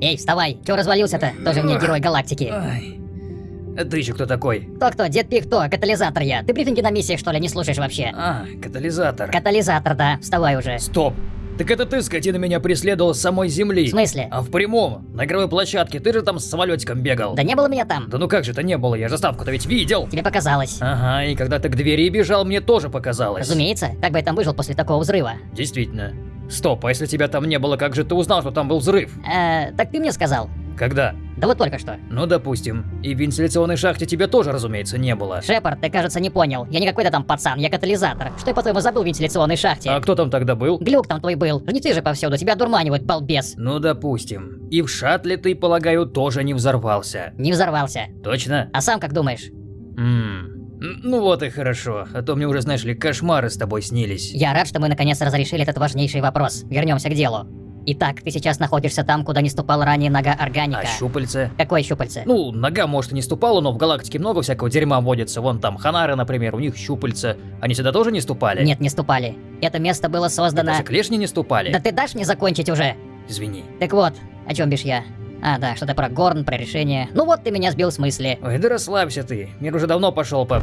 Эй, вставай, чё развалился-то? Тоже мне герой галактики. Ай. А ты еще кто такой? Кто-кто, дед Пихто, катализатор я. Ты брифинги на миссии, что ли, не слушаешь вообще? А, катализатор. Катализатор, да, вставай уже. Стоп. Так это ты, скотина, меня преследовал с самой земли. В смысле? А в прямом, на игровой площадке, ты же там с самолетиком бегал. Да не было меня там. Да ну как же это не было, я же ставку-то ведь видел. Тебе показалось. Ага, и когда ты к двери бежал, мне тоже показалось. Разумеется, как бы я там выжил после такого взрыва. Действительно. Стоп, а если тебя там не было, как же ты узнал, что там был взрыв? Э, так ты мне сказал. Когда? Да вот только что. Ну, допустим. И в вентиляционной шахте тебя тоже, разумеется, не было. Шепард, ты, кажется, не понял. Я не какой-то там пацан, я катализатор. Что я, по-твоему, забыл в вентиляционной шахте? А кто там тогда был? Глюк там твой был. Жнецы же повсюду, тебя дурманивают, балбес. Ну, допустим. И в шаттле ты, полагаю, тоже не взорвался. Не взорвался. Точно? А сам как думаешь? Ммм. Ну вот и хорошо, а то мне уже, знаешь ли, кошмары с тобой снились. Я рад, что мы наконец разрешили этот важнейший вопрос. Вернемся к делу. Итак, ты сейчас находишься там, куда не ступал ранее нога органика. А щупальце? Какое щупальце? Ну, нога, может, и не ступала, но в галактике много всякого дерьма водится. Вон там Ханары, например, у них щупальца. Они сюда тоже не ступали? Нет, не ступали. Это место было создано... Даже клешни не ступали? Да ты дашь мне закончить уже? Извини. Так вот, о чем бишь я? А, да, что-то про Горн, про решение. Ну вот ты меня сбил с мысли. Ой, да расслабься ты. Мир уже давно пошел по...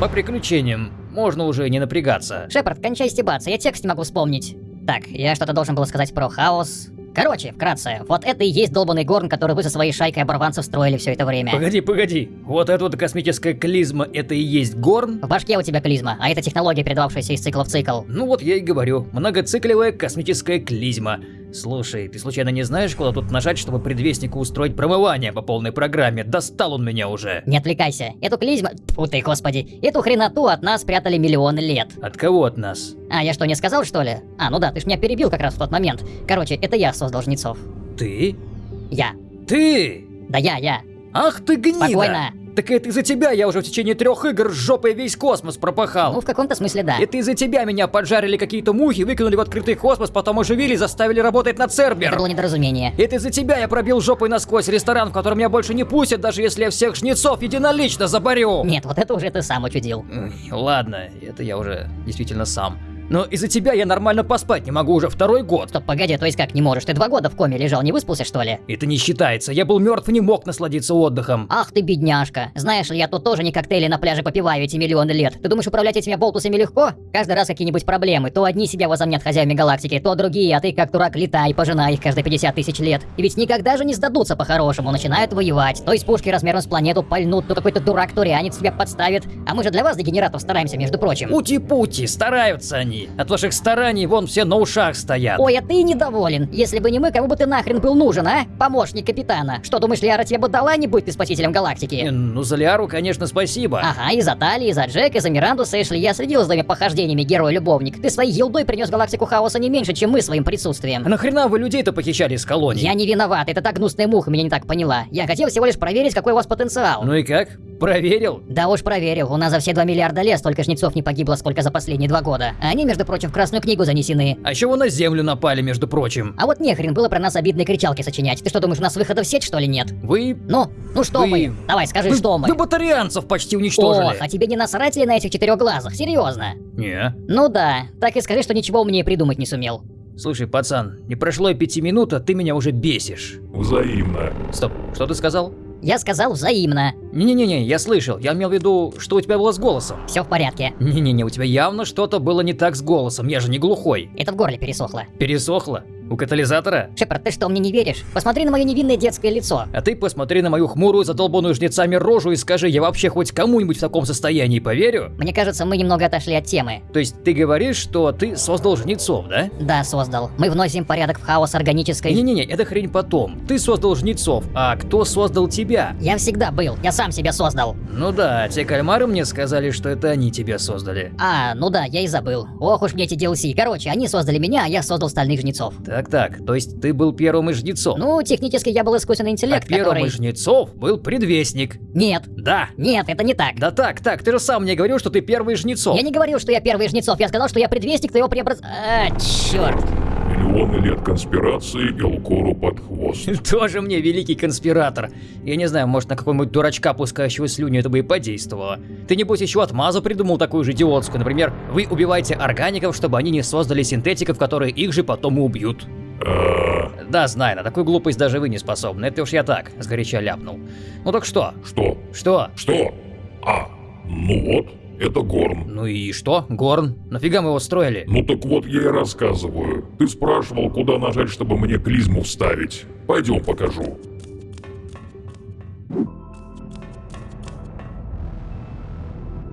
по приключениям. Можно уже не напрягаться. Шепард, кончай стебаться, я текст не могу вспомнить. Так, я что-то должен был сказать про хаос. Короче, вкратце, вот это и есть долбанный Горн, который вы со своей шайкой оборванцев строили все это время. Погоди, погоди. Вот эта вот космическая клизма, это и есть Горн? В башке у тебя клизма, а это технология, передававшаяся из цикла в цикл. Ну вот я и говорю, многоциклевая космическая клизма. Слушай, ты случайно не знаешь, куда тут нажать, чтобы предвестнику устроить промывание по полной программе? Достал он меня уже. Не отвлекайся. Эту клизму... Фу ты, господи. Эту хреноту от нас прятали миллионы лет. От кого от нас? А, я что, не сказал, что ли? А, ну да, ты ж меня перебил как раз в тот момент. Короче, это я создал жнецов. Ты? Я. Ты? Да я, я. Ах ты гнида! Спокойно. Так это из-за тебя я уже в течение трех игр с жопой весь космос пропахал. Ну, в каком-то смысле да. Это из-за тебя меня поджарили какие-то мухи, выкинули в открытый космос, потом оживили заставили работать на Цербер. Это было недоразумение. Это из-за тебя я пробил жопой насквозь ресторан, в котором меня больше не пустят, даже если я всех жнецов единолично заборю. Нет, вот это уже ты сам учудил. Ладно, это я уже действительно сам. Но из-за тебя я нормально поспать не могу уже второй год. Стоп, погоди, то есть как не можешь? Ты два года в коме лежал, не выспался что ли? Это не считается, я был мертв и не мог насладиться отдыхом. Ах ты бедняжка. Знаешь ли, я тут тоже не коктейли на пляже попиваю эти миллионы лет. Ты думаешь, управлять этими болтусами легко? Каждый раз какие-нибудь проблемы. То одни себя возомнят хозяевами галактики, то другие, а ты как дурак летай, пожинай их каждые 50 тысяч лет. И ведь никогда же не сдадутся по-хорошему, начинают воевать. То из пушки размером с планету пальнут, то какой-то дурак-турянец себя подставит. А мы же для вас, дегенератов, стараемся, между прочим. Ути-пути, стараются они. От ваших стараний вон все на ушах стоят. Ой, а ты недоволен. Если бы не мы, кому бы ты нахрен был нужен, а? Помощник капитана. Что, думаешь, Лиара тебе бы дала, не будь ты спасителем Э, галактики? Ну, за Лиару, конечно, спасибо. Ага, и за Тали, и за Джек, и за Миранду Сэшли. Я следил за твоими похождениями, герой-любовник. Ты своей елдой принес галактику хаоса не меньше, чем мы своим присутствием. А нахрена вы людей-то похищали из колонии? Я не виноват, это так гнусная муха меня не так поняла. Я хотел всего лишь проверить, какой у вас потенциал. Ну и как? Проверил? Да уж проверил, у нас за все 2 миллиарда лет столько жнецов не погибло, сколько за последние два года. А они, между прочим, в Красную книгу занесены. А еще вы на землю напали, между прочим. А вот нехрен было про нас обидные кричалки сочинять. Ты что, думаешь, у нас выхода в сеть, что ли, нет? Вы... Ну, ну что Вы- мы? Давай, скажи, Вы, что мы? вы батарианцев почти уничтожили. Ох, а тебе не насрать ли на этих четырех глазах? Серьезно? Не. Ну да, так и скажи, что ничего умнее придумать не сумел. Слушай, пацан, не прошло и пяти минут, а ты меня уже бесишь. Взаимно. Стоп, что ты сказал? Я сказал взаимно. Не-не-не, я слышал. Я имел в виду, что у тебя было с голосом. Все в порядке. Не-не-не, у тебя явно что-то было не так с голосом. Я же не глухой. Это в горле пересохло. Пересохло? У катализатора? Шепард, ты что, мне не веришь? Посмотри на мое невинное детское лицо. А ты посмотри на мою хмурую, задолбанную жнецами рожу и скажи, я вообще хоть кому-нибудь в таком состоянии поверю? Мне кажется, мы немного отошли от темы. То есть ты говоришь, что ты создал жнецов, да? Да, создал. Мы вносим порядок в хаос органической... Не-не-не, это хрень потом. Ты создал жнецов, а кто создал тебя? Я всегда был, я сам себя создал. Ну да, те кальмары мне сказали, что это они тебя создали. А, ну да, я и забыл. Ох уж мне эти DLC. Короче, они создали меня, а я создал стальных жнецов. Так-так, то есть ты был первым из жнецов. Ну, технически я был искусственный а интеллект, первым который... из жнецов был предвестник. Нет, Да. нет, это не так. Да так, так, ты же сам мне говорил, что ты первый из жнецов. Я не говорил, что я первый из жнецов, я сказал, что я предвестник твоего преобраз... А, черт. Миллионы лет конспирации Гелкору под хвост. Тоже мне великий конспиратор. Я не знаю, может на какого-нибудь дурачка, пускающего слюню, это бы и подействовало. Ты небось еще отмазу придумал такую же идиотскую. Например, вы убиваете органиков, чтобы они не создали синтетиков, которые их же потом и убьют. А, Да, знаю, на такую глупость даже вы не способны. Это уж я так, сгоряча ляпнул. Ну так что? Что? Что? Что? А, ну вот, это Горн. Ну и что, Горн? Нафига мы его строили? Ну так вот я и рассказываю. Ты спрашивал, куда нажать, чтобы мне клизму вставить. Пойдем покажу.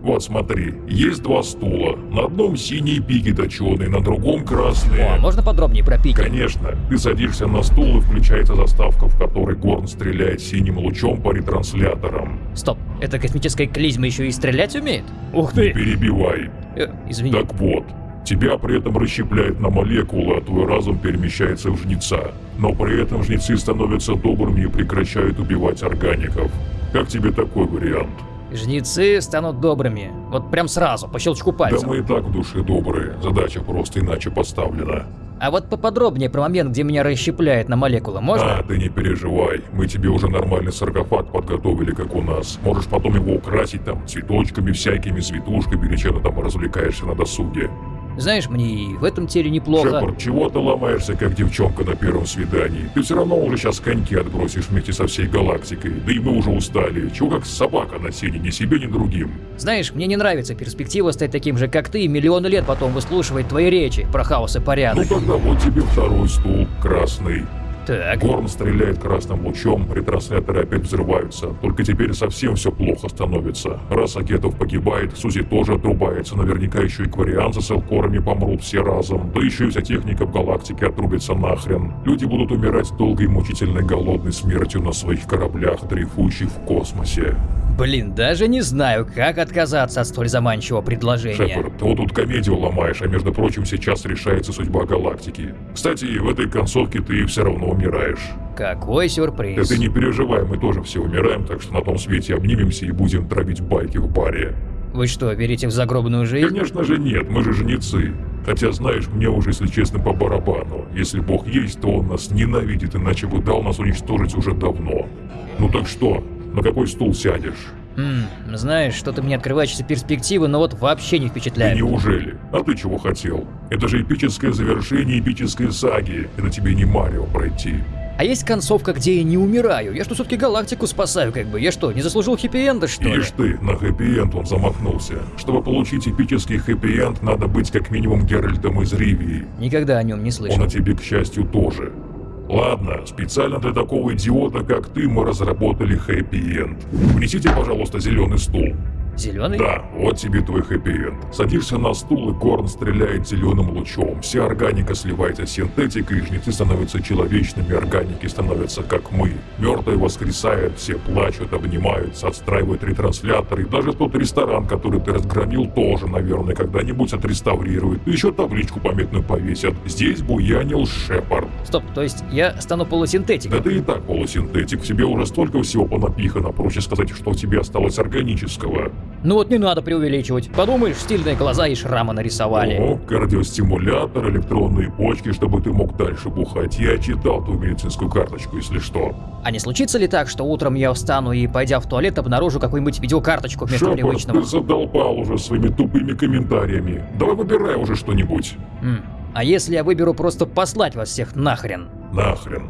Вот смотри, есть два стула. На одном синие пики точеные, на другом красные. О, можно подробнее про пики? Конечно, ты садишься на стул и включается заставка, в которой Горн стреляет синим лучом по ретрансляторам. Стоп, эта космическая клизма еще и стрелять умеет? Ух Не ты! перебивай. Э, извини. Так вот, тебя при этом расщепляет на молекулы, а твой разум перемещается в жнеца. Но при этом жнецы становятся добрыми и прекращают убивать органиков. Как тебе такой вариант? Жнецы станут добрыми. Вот прям сразу, по щелчку Да пальцев. мы и так в душе добрые, задача просто иначе поставлена. А вот поподробнее про момент, где меня расщепляет на молекулы, можно? А, ты не переживай, мы тебе уже нормальный саркофаг подготовили, как у нас. Можешь потом его украсить там цветочками всякими, цветушками или чем-то там развлекаешься на досуге. Знаешь, мне и в этом теле неплохо. Шепард, чего ты ломаешься, как девчонка на первом свидании? Ты все равно уже сейчас коньки отбросишь вместе со всей галактикой. Да и мы уже устали. Чего как собака на сене, ни себе, ни другим. Знаешь, мне не нравится перспектива стать таким же, как ты, и миллионы лет потом выслушивать твои речи про хаос и Ну порядок. тогда вот тебе второй стул, красный. Так, Горн стреляет красным лучом, ретрансляторы опять взрываются. Только теперь совсем все плохо становится. Раз Агетов погибает, Сузи тоже отрубается. Наверняка еще и кварианцы с элкорами помрут все разом. Да еще и вся техника в галактике отрубится нахрен. Люди будут умирать долгой, мучительной, голодной смертью на своих кораблях, дрейфующих в космосе. Блин, даже не знаю, как отказаться от столь заманчивого предложения. Шепард, ты вот тут комедию ломаешь, а между прочим сейчас решается судьба галактики. Кстати, в этой концовке ты все равно умираешь. Какой Да сюрприз. ты не переживай, мы тоже все умираем, так что на том свете обнимемся и будем травить байки в баре. Вы что, верите в загробную жизнь? Конечно же нет, мы же жнецы. Хотя, знаешь, мне уже, если честно, по барабану. Если Бог есть, то Он нас ненавидит, иначе бы дал нас уничтожить уже давно. Ну так что, на какой стул сядешь? Хм, знаешь, что-то мне открывающиеся перспективы, но вот вообще не И впечатляет. неужели? А ты чего хотел? Это же эпическое завершение эпической саги. Это тебе не Марио пройти. А есть концовка, где я не умираю? Я что, все-таки галактику спасаю, как бы? Я что, не заслужил хэппи-энда, что ли? Ишь ты, на хэппи-энд он замахнулся. Чтобы получить эпический хэппи-энд, надо быть как минимум Геральтом из Ривии. Никогда о нем не слышал. Он о тебе, к счастью, тоже. Ладно, специально для такого идиота, как ты, мы разработали хэппи-энд. Внесите, пожалуйста, зеленый стул. Зеленый? Да, вот тебе твой хэппи-энд. Садишься на стул, и Горн стреляет зеленым лучом. Вся органика сливается с синтетикой, и жнецы становятся человечными, органики становятся как мы. Мертвые воскресают, все плачут, обнимаются, отстраивают ретрансляторы. И даже тот ресторан, который ты разгромил, тоже, наверное, когда-нибудь отреставрируют. Еще табличку памятную повесят. Здесь буянил Шепард. Стоп, то есть я стану Да полусинтетиком? ты и так полусинтетик, в тебе уже столько всего понапихано, проще сказать, что у тебя осталось органического. Ну вот не надо преувеличивать. Подумаешь, стильные глаза и шрамы нарисовали. О, кардиостимулятор, электронные почки, чтобы ты мог дальше бухать. Я читал твою медицинскую карточку, если что. А не случится ли так, что утром я встану и, пойдя в туалет, обнаружу какую-нибудь видеокарточку вместо Шепард, привычного? ты задолбал уже своими тупыми комментариями. Давай выбирай уже что-нибудь. М, А если я выберу просто послать вас всех нахрен? Нахрен.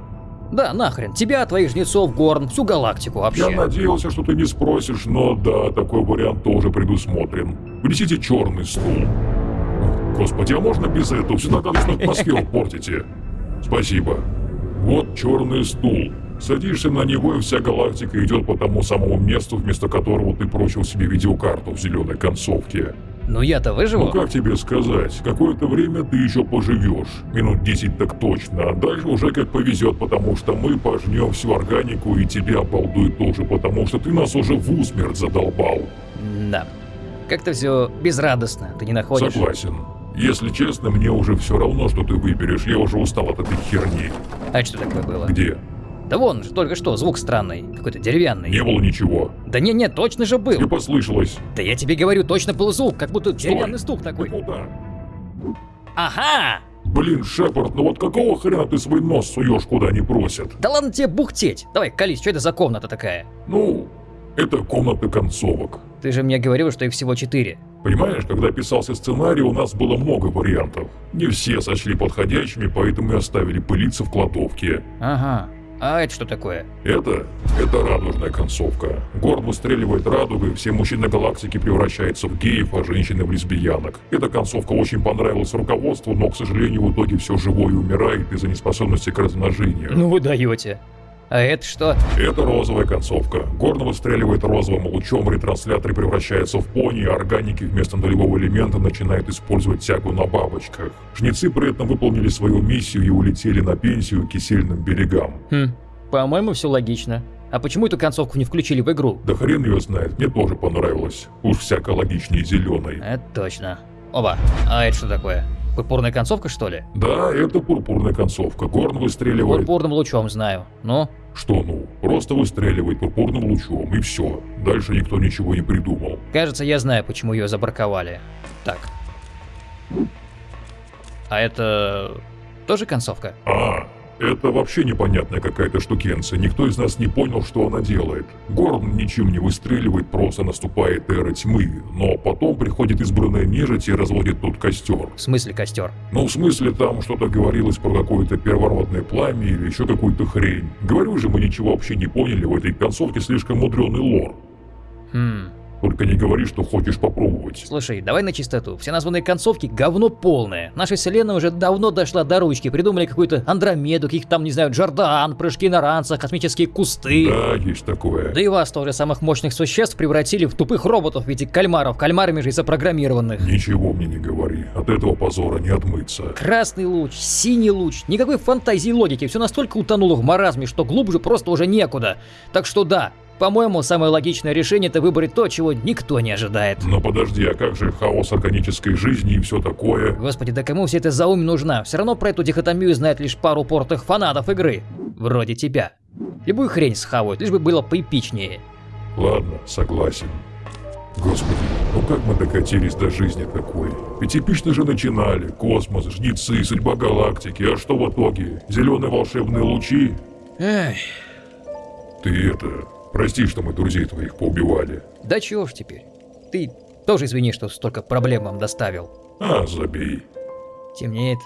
Да, нахрен. Тебя, твоих жнецов, Горн, всю галактику вообще. Я надеялся, что ты не спросишь, но да, такой вариант тоже предусмотрен. Внесите черный стул. Господи, а можно без этого? Всегда гадостную атмосферу портите. Спасибо. Вот черный стул. Садишься на него, и вся галактика идет по тому самому месту, вместо которого ты прочил себе видеокарту в зеленой концовке. Ну я-то выживу? Ну как тебе сказать, какое-то время ты еще поживешь. Минут 10 так точно, а дальше уже как повезет, потому что мы пожнем всю органику и тебя обалдует тоже, потому что ты нас уже в усмерть задолбал. Да. Как-то все безрадостно, ты не находишь? Согласен. Если честно, мне уже все равно, что ты выберешь, я уже устал от этой херни. А что такое было? Где? Да вон, же только что, звук странный, какой-то деревянный. Не было ничего. Да не, не, точно же был. Тебе послышалось. Да я тебе говорю, точно был звук, как будто Стой. деревянный стук такой. Ты куда? Ага! Блин, Шепард, ну вот какого хрена ты свой нос суешь, куда не просят? Да ладно тебе бухтеть. Давай, колись, что это за комната такая? Ну, Это комнаты концовок. Ты же мне говорил, что их всего четыре. Понимаешь, когда писался сценарий, у нас было много вариантов. Не все сочли подходящими, поэтому и оставили пылиться в кладовке. Ага. А это что такое? Это? Это радужная концовка. Горд выстреливает радугой, все мужчины галактики превращаются в геев, а женщины в лесбиянок. Эта концовка очень понравилась руководству, но, к сожалению, в итоге все живое умирает из-за неспособности к размножению. Ну вы даете. А это что? Это розовая концовка. Горн выстреливает розовым лучом, ретрансляторы превращаются в пони, а органики вместо нулевого элемента начинают использовать тягу на бабочках. Жнецы при этом выполнили свою миссию и улетели на пенсию к кисельным берегам. Хм, по-моему, все логично. А почему эту концовку не включили в игру? Да хрен ее знает, мне тоже понравилось. Уж всяко логичнее зеленой. Это точно. Оба. А это что такое? Пурпурная концовка, что ли? Да, это пурпурная концовка. Горн выстреливает... Пурпурным лучом знаю. Ну? Что ну? Просто выстреливает пурпурным лучом и все. Дальше никто ничего не придумал. Кажется, я знаю, почему ее забраковали. Так. А это... тоже концовка? А, это вообще непонятная какая-то штукенция, никто из нас не понял, что она делает. Горн ничем не выстреливает, просто наступает эра тьмы, но потом приходит избранная нежить и разводит тут костер. В смысле костер? Ну, в смысле, там что-то говорилось про какое-то первородное пламя или еще какую-то хрень. Говорю же, мы ничего вообще не поняли, в этой концовке слишком мудреный лор. Хм, Только не говори, что хочешь попробовать. Слушай, давай на чистоту. Все названные концовки говно полное. Наша вселенная уже давно дошла до ручки. Придумали какую-то Андромеду, каких там, не знаю, Джордан, прыжки на ранцах, космические кусты. Да, есть такое. Да и вас тоже самых мощных существ превратили в тупых роботов в виде кальмаров, кальмарами же и запрограммированных. Ничего мне не говори, от этого позора не отмыться. Красный луч, синий луч, никакой фантазии и логики, все настолько утонуло в маразме, что глубже просто уже некуда. Так что да, по-моему, самое логичное решение это выбрать то, чего никто не ожидает. Но подожди, а как же хаос органической жизни и все такое? Господи, да кому вся эта заумь нужна? Все равно про эту дихотомию знает лишь пару портых фанатов игры. Вроде тебя. Любую хрень схавают, лишь бы было поэпичнее. Ладно, согласен. Господи, ну как мы докатились до жизни такой? Ведь эпично же начинали. Космос, жнецы, судьба галактики. А что в итоге? Зеленые волшебные лучи? Эх, Ты это... Прости, что мы друзей твоих поубивали. да чего ж теперь. Ты тоже извини, что столько проблем вам доставил. А, забей. Темнеет.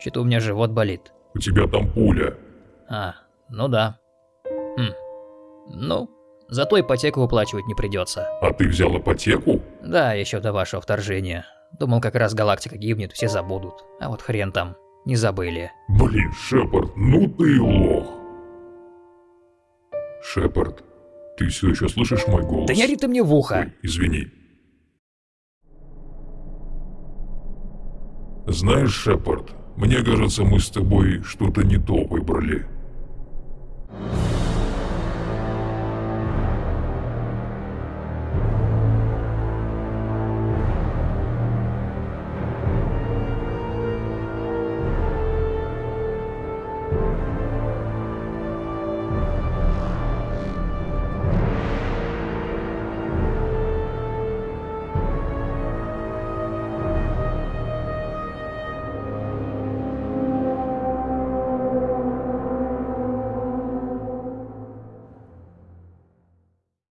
Что-то у меня живот болит. У тебя там пуля. А, ну да. Хм. Ну, зато ипотеку выплачивать не придется. А ты взял ипотеку? Да, еще до вашего вторжения. Думал, как раз галактика гибнет, все забудут. А вот хрен там, не забыли. Блин, Шепард, ну ты лох. Шепард, ты все еще слышишь мой голос? Да не ори ты мне в ухо! Ой, извини. Знаешь, Шепард, мне кажется, мы с тобой что-то не то выбрали.